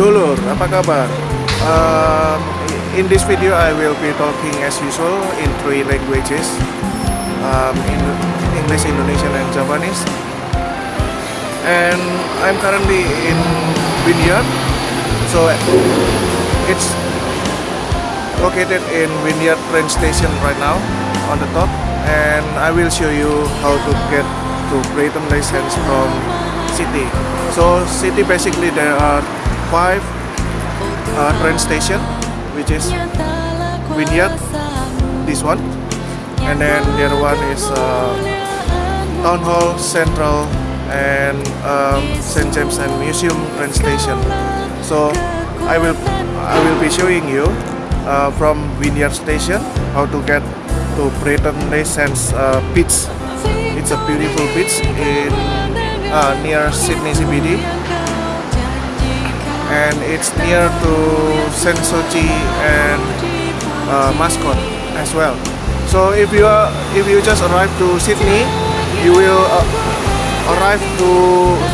Dulur, apa kabar? Um, in this video I will be talking as usual in three languages. Um, in English, Indonesian and Japanese. And I'm currently in Wynyard. So it's located in Wynyard train station right now on the top. And I will show you how to get to Brighton-Le-Sands from city. So city basically there are five uh, train station which is Wynyard this one. And then the other one is uh, Town Hall Central and um, St. James and Museum train station. So I will I will be showing you uh, from Wynyard station how to get to Brighton Sands uh, beach it's a beautiful beach in uh, near Sydney CBD and it's near to Sensochi and uh, Mascot as well. So if you are if you just arrive to Sydney you will uh, arrive to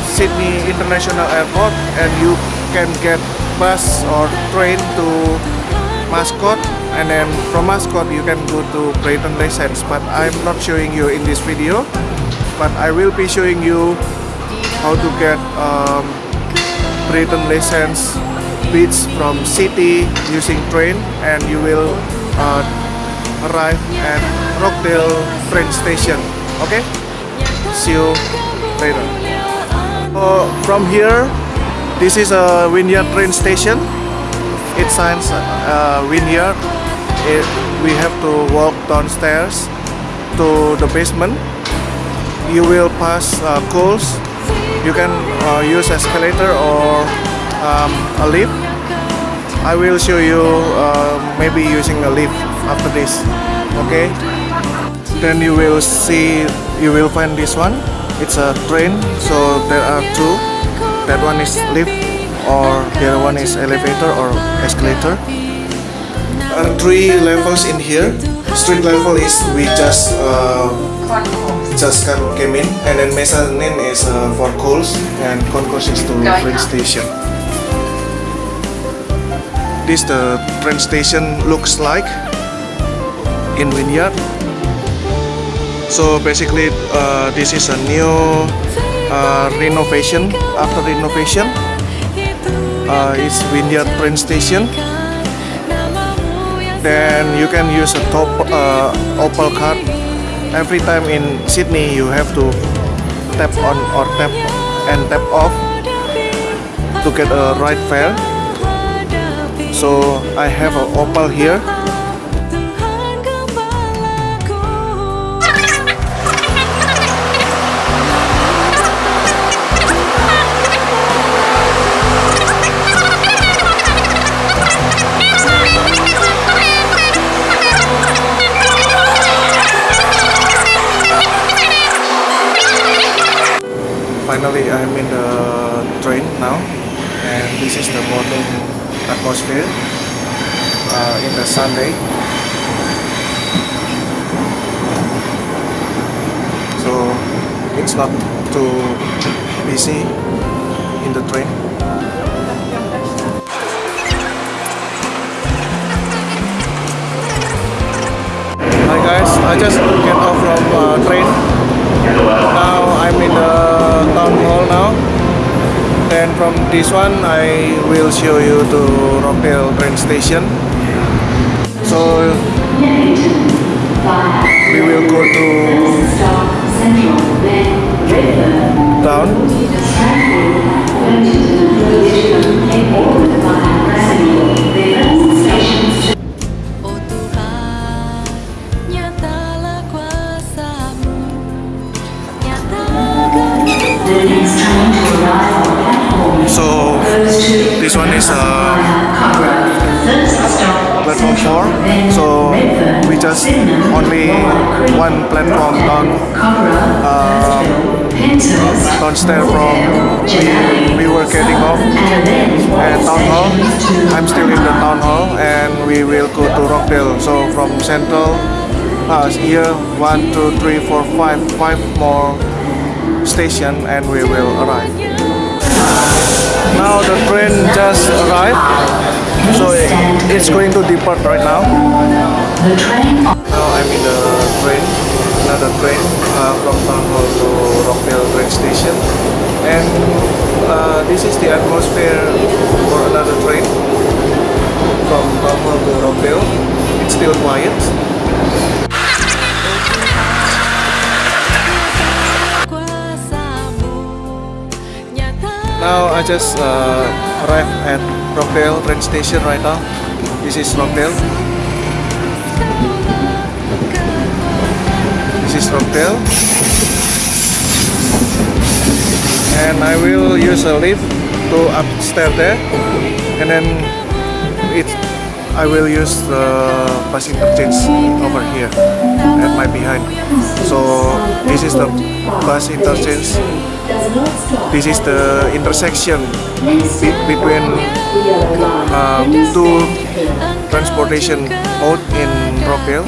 Sydney International Airport and you can get bus or train to Mascot. And then from Mascot you can go to Brighton Sands but I'm not showing you in this video. But I will be showing you how to get um, Brighton-Le-Sands beach from city using train and you will uh, arrive at Rockdale train station. Okay? See you later. Uh, from here this is a Wynyard train station. It signs uh, Wynyard it, we have to walk downstairs to the basement. You will pass uh, Coles you can uh, use escalator or um, a lift. I will show you uh, maybe using a lift after this okay? Then you will see you will find this one. It's a train so there are two. That one is lift or the other one is elevator or escalator. Uh, three levels in here street level is we just uh, just came in. And then mezzanine is uh, for Coles and concourse is to train station. This the train station looks like in Wynyard. So basically uh, this is a new uh, renovation. After renovation uh, it's Wynyard train station then you can use a top uh, Opal card. Every time in Sydney you have to tap on or tap and tap off to get a right fare. So I have an Opal here finally I'm in the train now and this is the morning atmosphere uh, in the Sunday. So it's not too busy in the train. Hi guys, I just get off from uh, train. Now I'm in the then from this one I will show you to Rockdale train station. So we will go to this one is uh, platform 4 so we just only one platform down Penshurst, downstairs from Janelli, we were getting off and at town hall. I'm still in the town hall and we will go to Rockdale. So from central uh, here one two three four five five more station and we will arrive now the train just arrived, so it's going to depart right now. The train Now I'm in the train, another train uh, from Town Hall to Rockdale train station, and uh, this is the atmosphere for another train from Town Hall to Rockdale. It's still quiet. Now I just uh, arrived at Rockdale train station right now. This is Rockdale. This is Rockdale. And I will use a lift to upstairs there. And then it I will use the bus interchange over here at my behind. So this is the bus interchange this is the intersection be- between um, two transportation mode in Rockdale.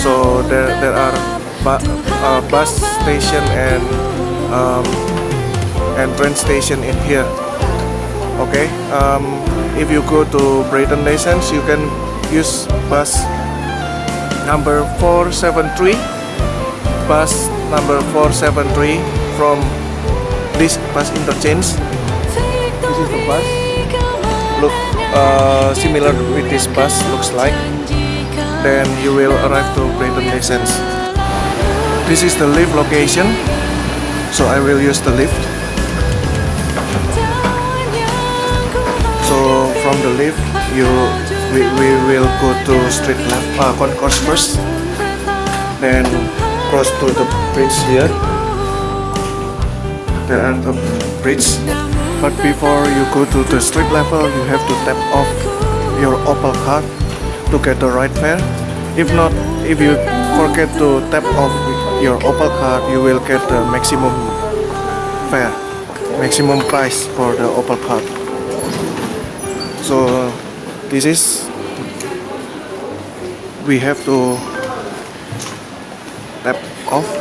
So there there are uh, bus station and um, and train station in here. Okay. Um, if you go to Brighton-Le-Sands, you can use bus number 473 bus number 473 from this bus interchange. This is the bus. look uh, similar with this bus looks like. Then you will arrive to Brighton Nations this is the lift location. So I will use the lift. So from the lift you we, we will go to street left uh, concourse first. Then cross to the bridge here there are the bridge. But before you go to the street level you have to tap off your Opal card to get the right fare. If not if you forget to tap off your Opal card you will get the maximum fare maximum price for the Opal card so this is we have to tap off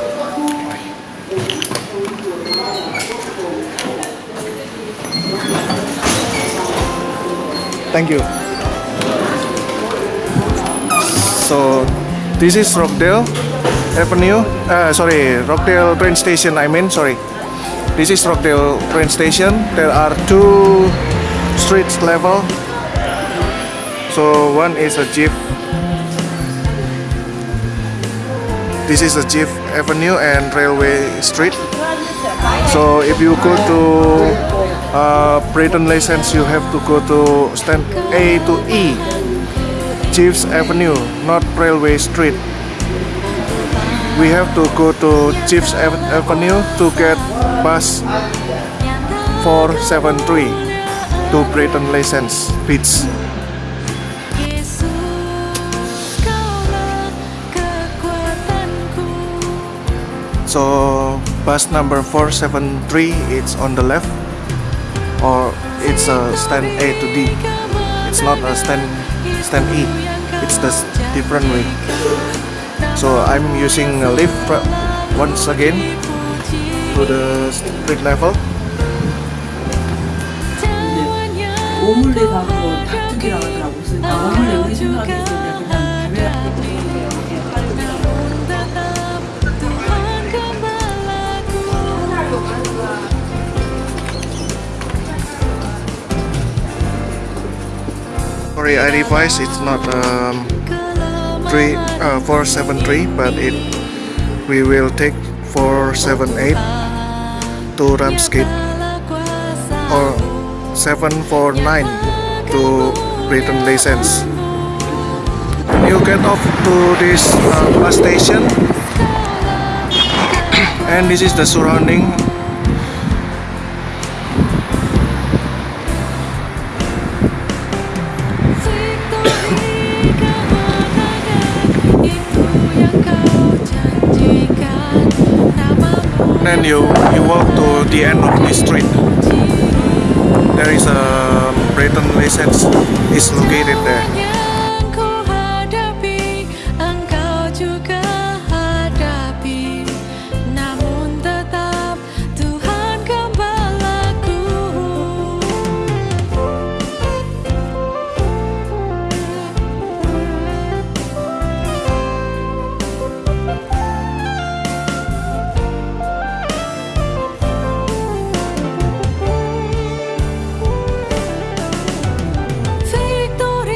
thank you. So this is Rockdale Avenue. Uh, sorry Rockdale train station I mean sorry. This is Rockdale train station. There are two streets level. So one is a jeep. This is a jeep avenue and railway street. So if you go to uh, Brighton-Le-Sands you have to go to stand A to E Geeves Avenue not Railway Street. We have to go to Geeves Ave- Avenue to get bus 473 to Brighton-Le-Sands Beach so bus number 473 it's on the left or it's a stand A to D it's not a stand stand E it's the s- different way so I'm using a lift fr- once again to the street level 오믈렛하고 닭죽이라고 하더라고. 그래서 나 오믈렛 우리 생각했을 때 그냥 Sorry I revised. It's not um, 3 uh, 473 but it we will take 478 to Ramsgate or 749 to Brighton-Le-Sands. You get off to this uh, bus station. And this is the surrounding then you you walk to the end of the street. There is a Brighton-Le-Sands is located there